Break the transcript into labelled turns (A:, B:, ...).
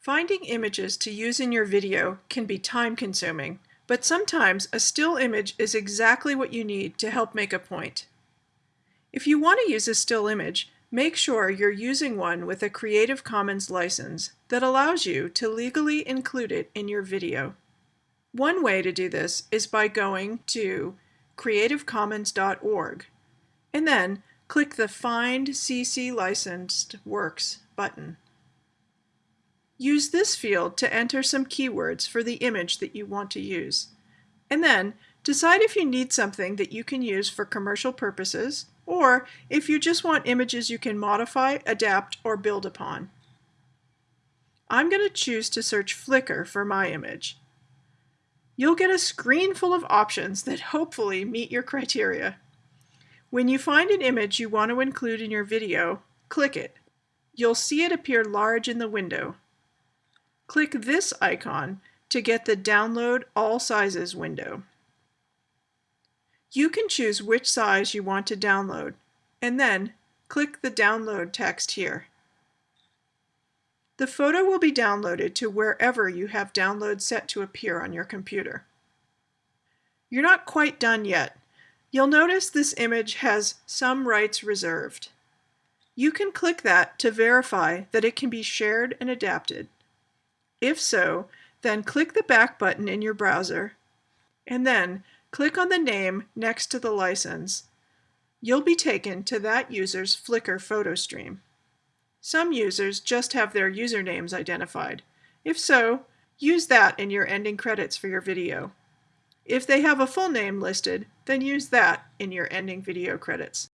A: Finding images to use in your video can be time-consuming, but sometimes a still image is exactly what you need to help make a point. If you want to use a still image, make sure you're using one with a Creative Commons license that allows you to legally include it in your video. One way to do this is by going to creativecommons.org and then click the Find CC Licensed Works button. Use this field to enter some keywords for the image that you want to use. And then decide if you need something that you can use for commercial purposes or if you just want images you can modify, adapt, or build upon. I'm going to choose to search Flickr for my image. You'll get a screen full of options that hopefully meet your criteria. When you find an image you want to include in your video, click it. You'll see it appear large in the window. Click this icon to get the Download All Sizes window. You can choose which size you want to download, and then click the Download text here. The photo will be downloaded to wherever you have download set to appear on your computer. You're not quite done yet. You'll notice this image has some rights reserved. You can click that to verify that it can be shared and adapted. If so, then click the back button in your browser and then click on the name next to the license. You'll be taken to that user's Flickr photo stream. Some users just have their usernames identified. If so, use that in your ending credits for your video. If they have a full name listed, then use that in your ending video credits.